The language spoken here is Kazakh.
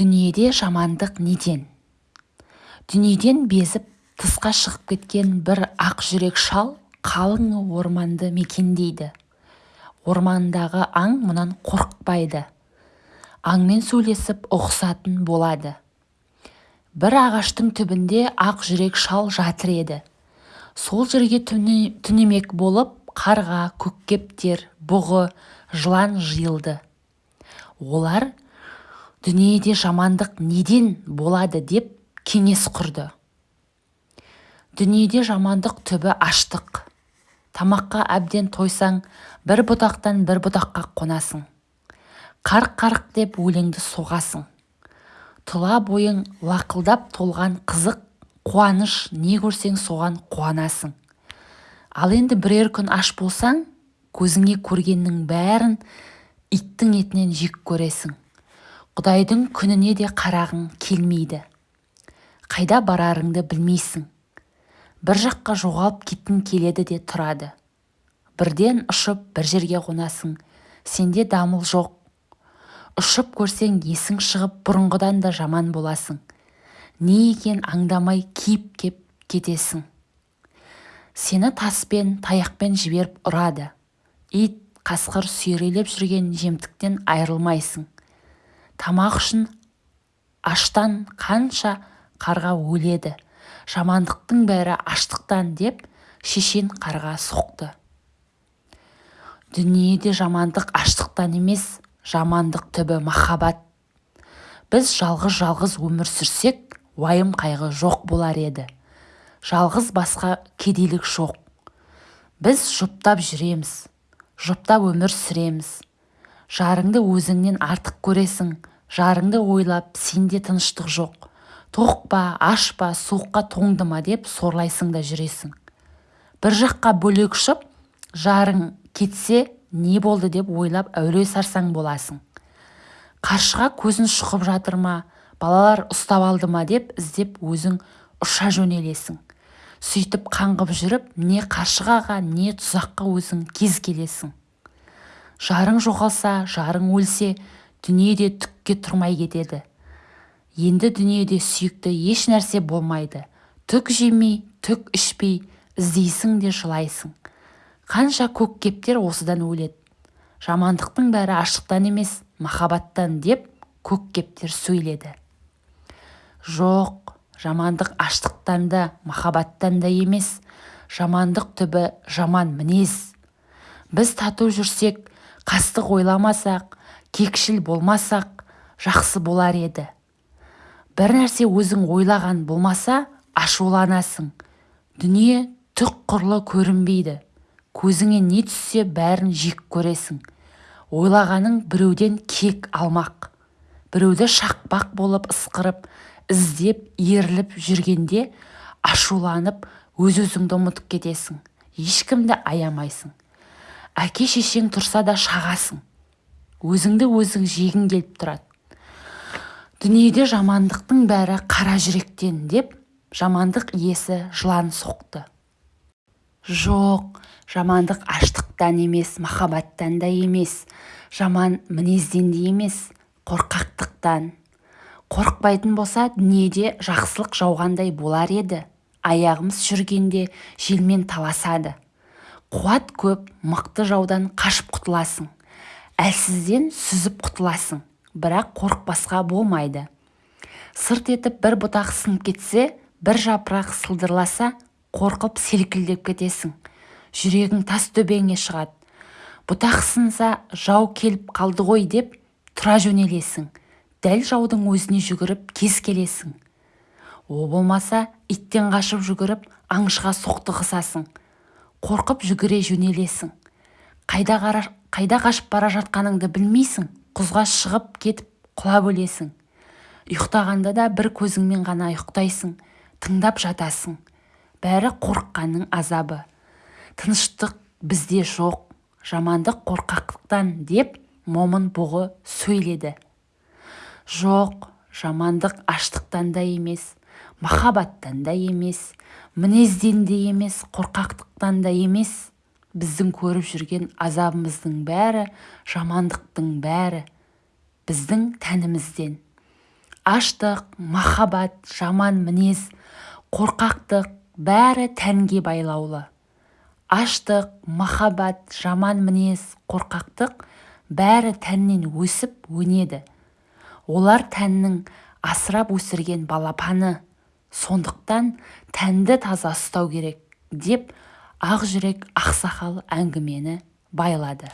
дүниеде жамандық неден? Дүниеден безіп тысқа шығып кеткен бір ақ жүрек шал қалың орманды мекендейді. Ормандағы аң мұнан қорықпайды. Аңмен сөйлесіп ұғысатын болады. Бір ағаштың түбінде ақ жүрек шал жатыр еді. Сол жерге түнемек болып қарға көккептер бұғы жылан жиылды. Олар дүниеде жамандық неден болады деп кеңес құрды. Дүниеде жамандық түбі аштық. Тамаққа әбден тойсаң бір бұтақтан бір бұтаққа қонасың қарқ-қарқ деп өлеңді соғасың. Тұла бойың лақылдап толған қызық қуаныш не көрсең соған қуанасың. Ал енді бірер күн аш болсаң көзіңе көргеннің бәрін иттің етінен жек көресің. Құдайдың күніне де қарағың келмейді. Қайда барарыңды білмейсің. Бір жаққа жоғалып кеткің келеді де тұрады. Бірден ұшып бір жерге қонасың. Сенде дамыл жоқ. Ұшып көрсең есің шығып бұрынғыдан да жаман боласың. Не екен аңдамай киіп кеп кетесің. Сені таспен таяқпен жіберіп ұрады. Ит қасқыр сүйрелеп жүрген жемтіктен айрылмайсың. Тамақ үшін аштан қанша қарға өледі? Жамандықтың бәрі аштықтан деп шешен қарға соқты. Дүниеде жамандық аштықтан емес жамандық түбі махаббат. Біз жалғыз-жалғыз өмір сүрсек уайым қайғы жоқ болар еді. Жалғыз басқа кедейлік жоқ. Біз жұптап жүреміз жұптап өмір сүреміз. Жарыңды өзіңнен артық көресің жарыңды ойлап сенде тыныштық жоқ. Тоқ па аш па суыққа тоңды ма деп сорлайсың да жүресің. Бір жаққа бөлек ұшып жарың кетсе не болды деп ойлап әуре сарсаң боласың. Қаршыға көзін шұқып жатыр ма балалар ұстап алды ма деп іздеп өзің ұша жөнелесің. Сөйтіп қаңғып жүріп не қаршығаға не тұзаққа өзің кез келесің. Жарың жоғалса жарың өлсе дүниеде түкке тұрмай кетеді. Енді дүниеде сүйікті еш нәрсе болмайды. Түк жемей түк ішпей іздейсің де жылайсың. Қанша көк кептер осыдан өледі. Жамандықтың бәрі аштықтан емес махаббаттан деп көк кептер сөйледі. Жоқ жамандық аштықтан да махаббаттан да емес. Жамандық түбі жаман мінез. Біз тату жүрсек қастық ойламасақ кекшіл болмасақ жақсы болар еді. Бір нәрсе өзің ойлаған болмаса ашуланасың. Дүние түк құрлы көрінбейді. Көзіңе не түссе бәрін жек көресің. Ойлағаның біреуден кек алмақ. Біреуді шақпақ болып ысқырып іздеп еріліп жүргенде ашуланып өз-өзіңді ұмытып кетесің. Ешкімді аямайсың. Әке-шешең тұрса да шағасың. Өзіңді өзің жегің келіп тұрады. Дүниеде жамандықтың бәрі қара жүректен деп жамандық иесі жылан соқты. Жоқ жамандық аштықтан емес махаббаттан да емес. Жаман мінезден де емес қорқақтықтан. Қорықпайтын болса дүниеде жақсылық жауғандай болар еді. Аяғымыз жүргенде желмен таласады. Қуат көп мықты жаудан қашып құтыласың. Әлсізден сүзіп құтыласың. Бірақ қорықпасқа болмайды. Сырт етіп бір бұтақ сынып кетсе бір жапырақ сылдырласа қорқып селкілдеп кетесің. Жүрегің тас төбеңе шығады. Бұтақ сынса жау келіп қалды ғой деп тұра жөнелесің. Дәл жаудың өзіне жүгіріп кез келесің. О болмаса иттен қашып жүгіріп аңшыға соқтығысасың қорқып жүгіре жөнелесің. Қайда қайда қашып бара жатқаныңды білмейсің құзға шығып кетіп құлап өлесің ұйықтағанда да бір көзіңмен ғана ұйықтайсың тыңдап жатасың. Бәрі қорыққанның азабы. Тыныштық бізде жоқ жамандық қорқақтықтан деп момын бұғы сөйледі. Жоқ жамандық аштықтан да емес махаббаттан да емес мінезден де емес қорқақтықтан да емес. Біздің көріп жүрген азабымыздың бәрі жамандықтың бәрі біздің тәнімізден. Аштық махаббат жаман мінез қорқақтық бәрі тәнге байлаулы. Аштық махаббат жаман мінез қорқақтық бәрі тәннен өсіп өнеді. Олар тәннің асырап өсірген балапаны сондықтан тәнді таза ұстау керек деп ақ жүрек ақсақал әңгімені байлады.